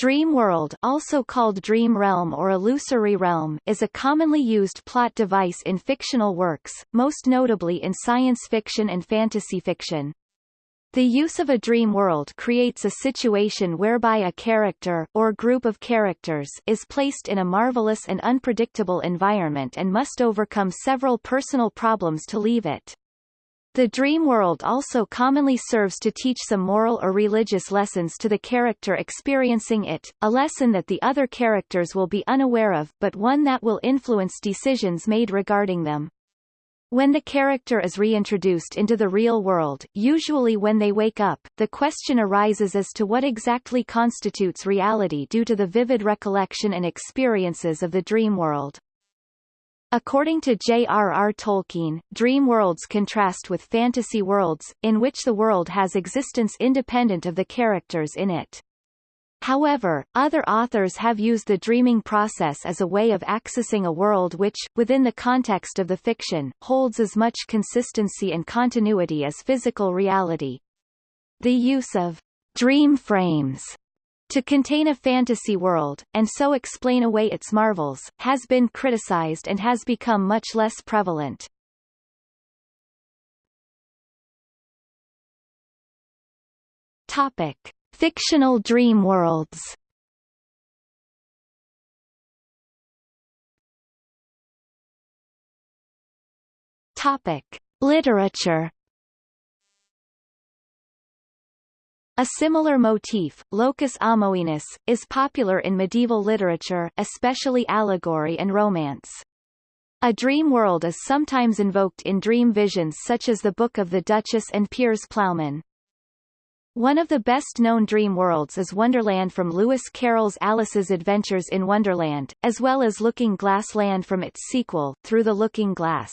Dream world also called dream realm or illusory realm is a commonly used plot device in fictional works, most notably in science fiction and fantasy fiction. The use of a dream world creates a situation whereby a character or group of characters is placed in a marvelous and unpredictable environment and must overcome several personal problems to leave it. The dream world also commonly serves to teach some moral or religious lessons to the character experiencing it, a lesson that the other characters will be unaware of but one that will influence decisions made regarding them. When the character is reintroduced into the real world, usually when they wake up, the question arises as to what exactly constitutes reality due to the vivid recollection and experiences of the dream world. According to J.R.R. Tolkien, dream worlds contrast with fantasy worlds, in which the world has existence independent of the characters in it. However, other authors have used the dreaming process as a way of accessing a world which, within the context of the fiction, holds as much consistency and continuity as physical reality. The use of dream frames to contain a fantasy world, and so explain away its marvels, has been criticized and has become much less prevalent. Topic. Fictional dream worlds Topic. Literature A similar motif, locus amoenus, is popular in medieval literature, especially allegory and romance. A dream world is sometimes invoked in dream visions such as the Book of the Duchess and Piers Plowman. One of the best-known dream worlds is Wonderland from Lewis Carroll's Alice's Adventures in Wonderland, as well as Looking Glass Land from its sequel, Through the Looking Glass.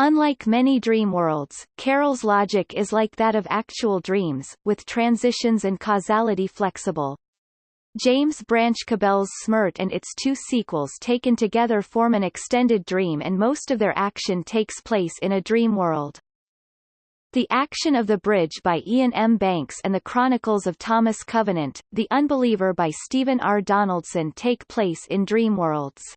Unlike many dream worlds, Carroll's logic is like that of actual dreams, with transitions and causality flexible. James Branch Cabell's Smirt and its two sequels taken together form an extended dream and most of their action takes place in a dream world. The Action of the Bridge by Iain M. Banks and The Chronicles of Thomas Covenant, The Unbeliever by Stephen R. Donaldson take place in dream worlds.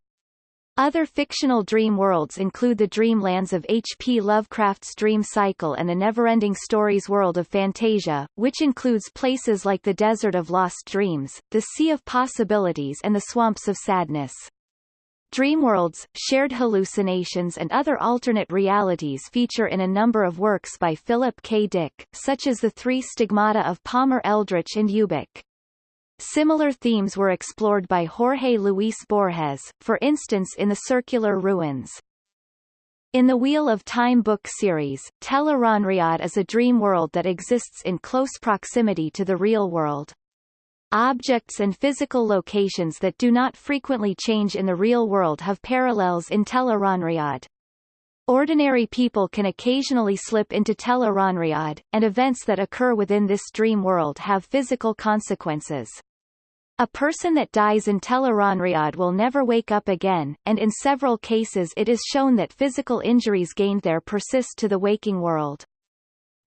Other fictional dream worlds include the dreamlands of H. P. Lovecraft's Dream Cycle and the Neverending Stories world of Fantasia, which includes places like the Desert of Lost Dreams, the Sea of Possibilities and the Swamps of Sadness. Dreamworlds, shared hallucinations and other alternate realities feature in a number of works by Philip K. Dick, such as The Three Stigmata of Palmer Eldritch and Ubik. Similar themes were explored by Jorge Luis Borges, for instance in The Circular Ruins. In the Wheel of Time book series, Tel'aran'rhiod is a dream world that exists in close proximity to the real world. Objects and physical locations that do not frequently change in the real world have parallels in Tel'aran'rhiod. Ordinary people can occasionally slip into Tel'aran'rhiod, and events that occur within this dream world have physical consequences. A person that dies in Tel'aran'rhiod will never wake up again, and in several cases it is shown that physical injuries gained there persist to the waking world.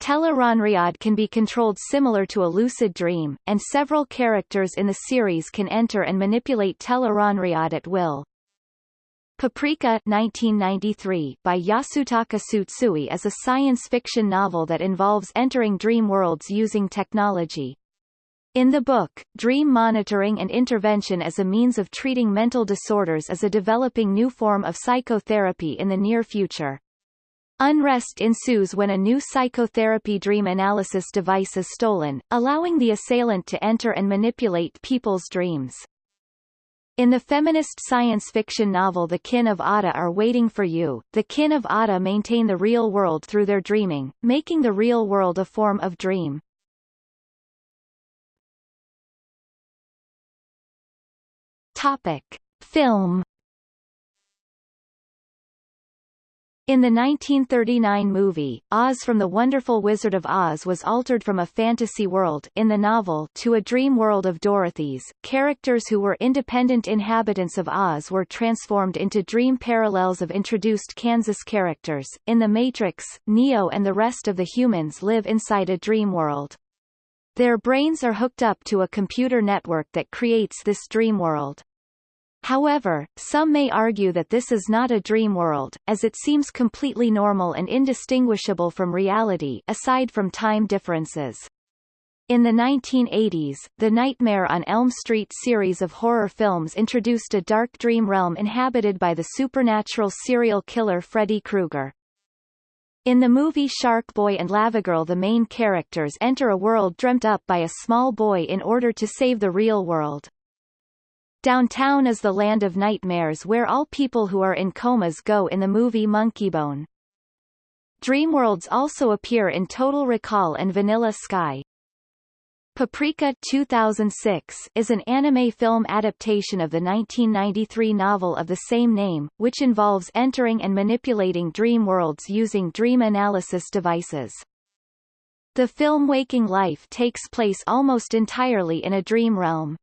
Tel'aran'rhiod can be controlled similar to a lucid dream, and several characters in the series can enter and manipulate Tel'aran'rhiod at will. Paprika 1993 by Yasutaka Tsutsui is a science fiction novel that involves entering dream worlds using technology. In the book, dream monitoring and intervention as a means of treating mental disorders is a developing new form of psychotherapy in the near future. Unrest ensues when a new psychotherapy dream analysis device is stolen, allowing the assailant to enter and manipulate people's dreams. In the feminist science fiction novel The Kin of Ata Are Waiting for You, the Kin of Ata maintain the real world through their dreaming, making the real world a form of dream. Topic. Film In the 1939 movie, Oz from the Wonderful Wizard of Oz was altered from a fantasy world in the novel to a dream world of Dorothy's. Characters who were independent inhabitants of Oz were transformed into dream parallels of introduced Kansas characters. In The Matrix, Neo and the rest of the humans live inside a dream world. Their brains are hooked up to a computer network that creates this dream world. However, some may argue that this is not a dream world, as it seems completely normal and indistinguishable from reality aside from time differences. In the 1980s, the Nightmare on Elm Street series of horror films introduced a dark dream realm inhabited by the supernatural serial killer Freddy Krueger. In the movie Shark Boy and Lavagirl the main characters enter a world dreamt up by a small boy in order to save the real world. Downtown is the land of nightmares where all people who are in comas go in the movie Monkeybone. Dreamworlds also appear in Total Recall and Vanilla Sky. Paprika 2006 is an anime film adaptation of the 1993 novel of the same name, which involves entering and manipulating dream worlds using dream analysis devices. The film Waking Life takes place almost entirely in a dream realm.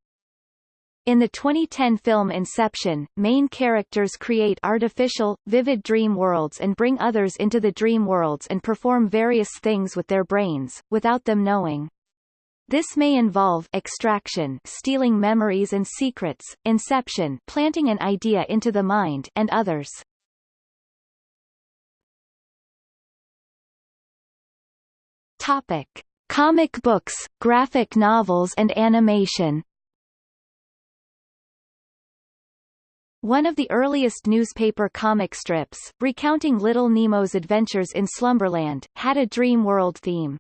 In the 2010 film Inception, main characters create artificial, vivid dream worlds and bring others into the dream worlds and perform various things with their brains, without them knowing. This may involve extraction stealing memories and secrets, inception planting an idea into the mind and others. Topic. Comic books, graphic novels and animation One of the earliest newspaper comic strips, recounting Little Nemo's adventures in Slumberland, had a dream world theme.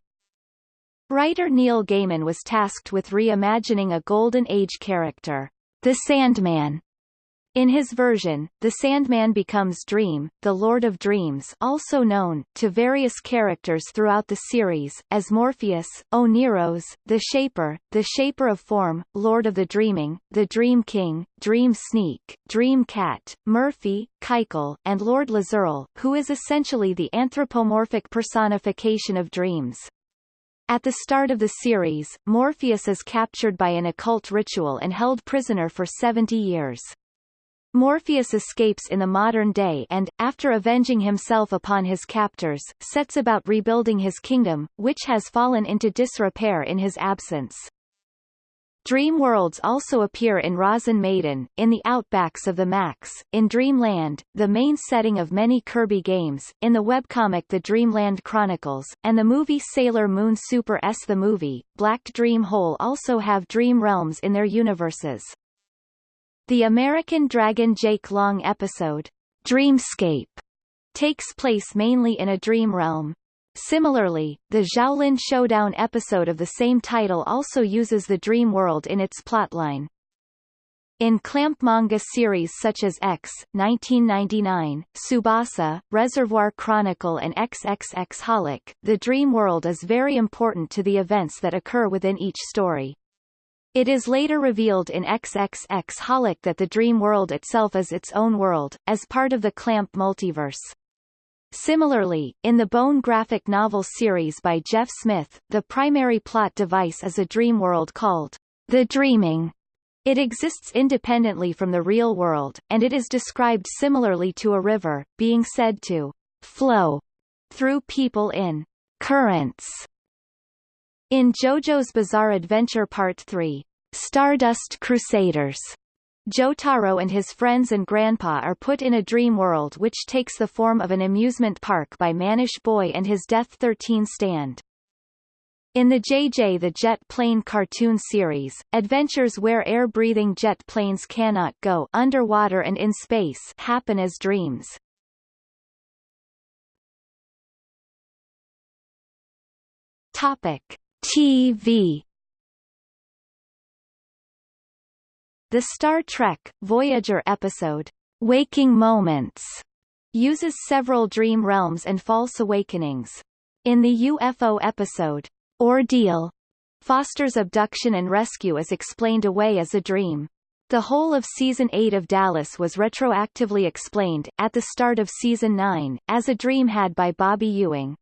Writer Neil Gaiman was tasked with reimagining a Golden Age character, the Sandman, in his version, the Sandman becomes Dream, the Lord of Dreams also known, to various characters throughout the series, as Morpheus, Oneiros, the Shaper, the Shaper of Form, Lord of the Dreaming, the Dream King, Dream Sneak, Dream Cat, Murphy, Kai'ckul, and Lord L'Zoril, who is essentially the anthropomorphic personification of dreams. At the start of the series, Morpheus is captured by an occult ritual and held prisoner for 70 years. Morpheus escapes in the modern day and, after avenging himself upon his captors, sets about rebuilding his kingdom, which has fallen into disrepair in his absence. Dream worlds also appear in Rozen Maiden, in the outbacks of the Maxx, in Dreamland, the main setting of many Kirby games, in the webcomic The Dreamland Chronicles, and the movie Sailor Moon Super S. The movie, Black Dream Hole also have dream realms in their universes. The American Dragon Jake Long episode, Dreamscape, takes place mainly in a dream realm. Similarly, the Xiaolin Showdown episode of the same title also uses the dream world in its plotline. In clamp manga series such as X, 1999, Tsubasa, Reservoir Chronicle and XXX Holic, the dream world is very important to the events that occur within each story. It is later revealed in XXX Holic that the dream world itself is its own world, as part of the Clamp multiverse. Similarly, in the Bone graphic novel series by Jeff Smith, the primary plot device is a dream world called The Dreaming. It exists independently from the real world, and it is described similarly to a river, being said to flow through people in currents in JoJo's Bizarre Adventure Part 3, Stardust Crusaders, Jotaro and his friends and grandpa are put in a dream world which takes the form of an amusement park by Mannish Boy and his Death 13 stand. In the JJ the Jet Plane cartoon series, adventures where air-breathing jet planes cannot go underwater and in space happen as dreams. Topic. TV The Star Trek, Voyager episode, Waking Moments, uses several dream realms and false awakenings. In the UFO episode, Ordeal, Foster's abduction and rescue is explained away as a dream. The whole of Season 8 of Dallas was retroactively explained, at the start of Season 9, as a dream had by Bobby Ewing.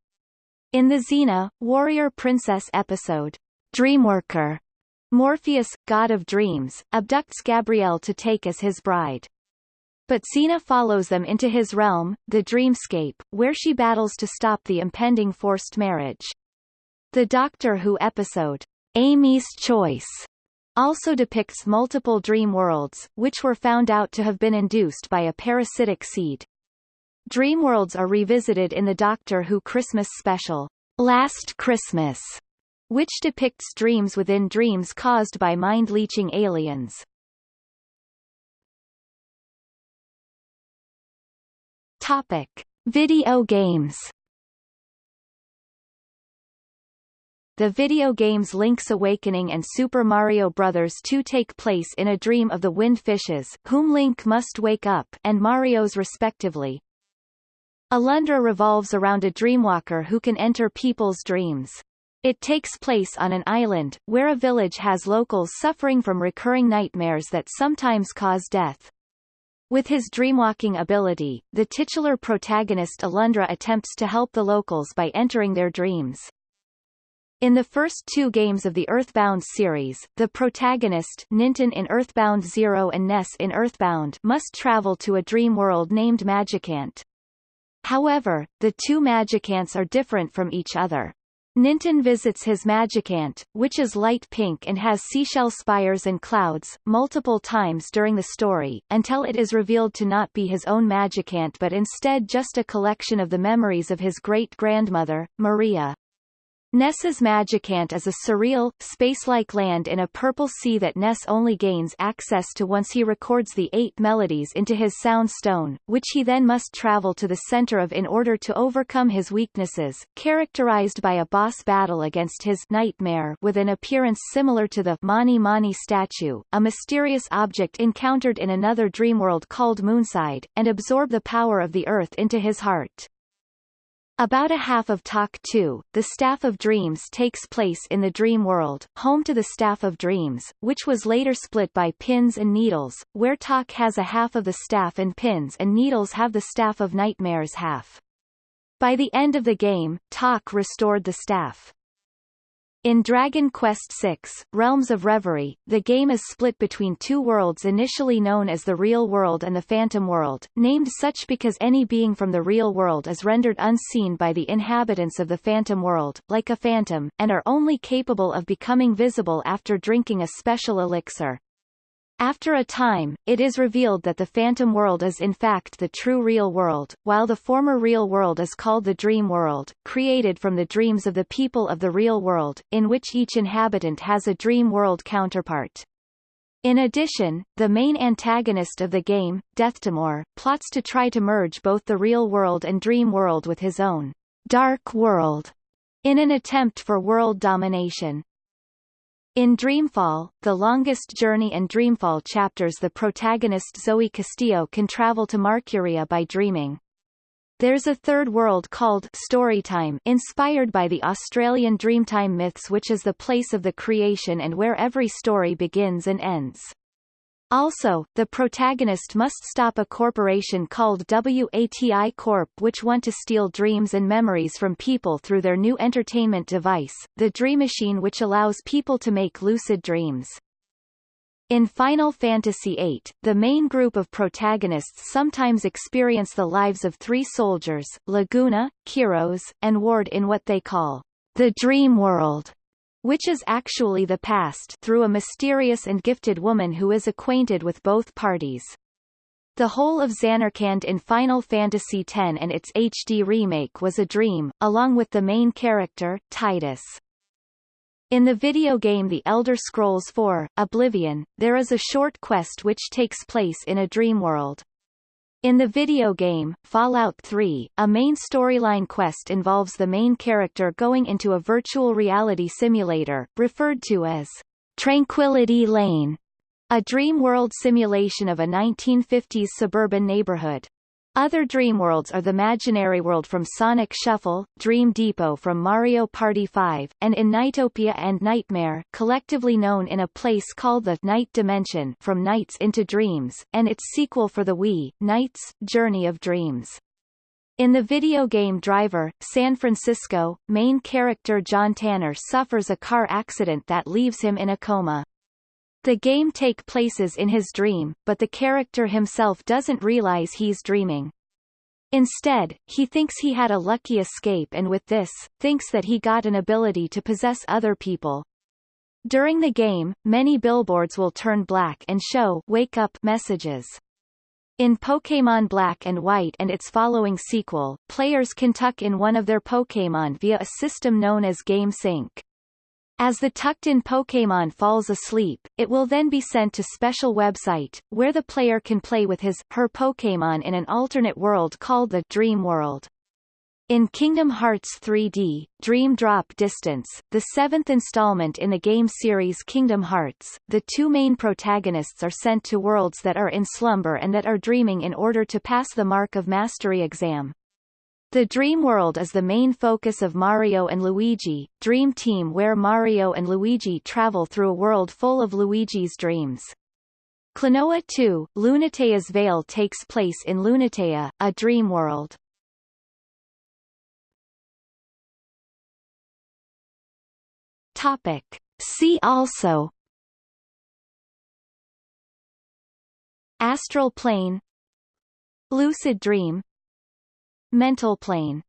In the Xena, Warrior Princess episode, Dreamworker, Morpheus, god of dreams, abducts Gabrielle to take as his bride. But Xena follows them into his realm, the Dreamscape, where she battles to stop the impending forced marriage. The Doctor Who episode, Amy's Choice also depicts multiple dream worlds, which were found out to have been induced by a parasitic seed. Dream worlds are revisited in the Doctor Who Christmas special, Last Christmas, which depicts dreams within dreams caused by mind-leeching aliens. Topic. Video games The video games Link's Awakening and Super Mario Bros. 2 take place in a dream of the Wind Fishes, whom Link must wake up, and Mario's respectively. Alundra revolves around a dreamwalker who can enter people's dreams. It takes place on an island, where a village has locals suffering from recurring nightmares that sometimes cause death. With his dreamwalking ability, the titular protagonist Alundra attempts to help the locals by entering their dreams. In the first two games of the Earthbound series, the protagonist Ninten in Earthbound Zero and Ness in Earthbound must travel to a dream world named Magicant. However, the two Magicants are different from each other. Ninten visits his Magicant, which is light pink and has seashell spires and clouds, multiple times during the story, until it is revealed to not be his own Magicant but instead just a collection of the memories of his great-grandmother, Maria. Ness's Magicant is a surreal, space-like land in a purple sea that Ness only gains access to once he records the eight melodies into his sound stone, which he then must travel to the center of in order to overcome his weaknesses, characterized by a boss battle against his nightmare with an appearance similar to the Mani Mani statue, a mysterious object encountered in another dreamworld called Moonside, and absorb the power of the earth into his heart. About a half of Tak 2, the Staff of Dreams takes place in the Dream World, home to the Staff of Dreams, which was later split by Pins and Needles, where Tak has a half of the staff and Pins and Needles have the Staff of Nightmares half. By the end of the game, Tak restored the staff. In Dragon Quest VI, Realms of Reverie, the game is split between two worlds initially known as the Real World and the Phantom World, named such because any being from the Real World is rendered unseen by the inhabitants of the Phantom World, like a phantom, and are only capable of becoming visible after drinking a special elixir. After a time, it is revealed that the phantom world is in fact the true real world, while the former real world is called the dream world, created from the dreams of the people of the real world, in which each inhabitant has a dream world counterpart. In addition, the main antagonist of the game, Deathtimore, plots to try to merge both the real world and dream world with his own dark world in an attempt for world domination. In Dreamfall, the longest journey and Dreamfall chapters the protagonist Zoe Castillo can travel to Marcuria by dreaming. There's a third world called Storytime inspired by the Australian Dreamtime myths which is the place of the creation and where every story begins and ends. Also, the protagonist must stop a corporation called WATI Corp which want to steal dreams and memories from people through their new entertainment device, the Dream Machine which allows people to make lucid dreams. In Final Fantasy VIII, the main group of protagonists sometimes experience the lives of three soldiers, Laguna, Kiros, and Ward in what they call the Dream World which is actually the past through a mysterious and gifted woman who is acquainted with both parties. The whole of Zanarkand in Final Fantasy X and its HD remake was a dream, along with the main character, Tidus. In the video game The Elder Scrolls IV, Oblivion, there is a short quest which takes place in a dream world. In the video game, Fallout 3, a main storyline quest involves the main character going into a virtual reality simulator, referred to as Tranquility Lane, a dream world simulation of a 1950s suburban neighborhood. Other dream worlds are the Imaginary World from Sonic Shuffle, Dream Depot from Mario Party 5, and in Nightopia and Nightmare collectively known in a place called the Night Dimension from Nights into Dreams, and its sequel for the Wii, Nights, Journey of Dreams. In the video game Driver, San Francisco, main character John Tanner suffers a car accident that leaves him in a coma. The game take places in his dream, but the character himself doesn't realize he's dreaming. Instead, he thinks he had a lucky escape and with this, thinks that he got an ability to possess other people. During the game, many billboards will turn black and show wake up messages. In Pokémon Black and White and its following sequel, players can tuck in one of their Pokémon via a system known as Game Sync. As the tucked-in Pokémon falls asleep, it will then be sent to special website, where the player can play with his, her Pokémon in an alternate world called the Dream World. In Kingdom Hearts 3D, Dream Drop Distance, the seventh installment in the game series Kingdom Hearts, the two main protagonists are sent to worlds that are in slumber and that are dreaming in order to pass the Mark of Mastery exam. The Dream World is the main focus of Mario and Luigi, Dream Team where Mario and Luigi travel through a world full of Luigi's dreams. Klonoa 2, Lunatea's Veil takes place in Lunatea, a dream world. Topic. See also Astral plane Lucid dream Mental plane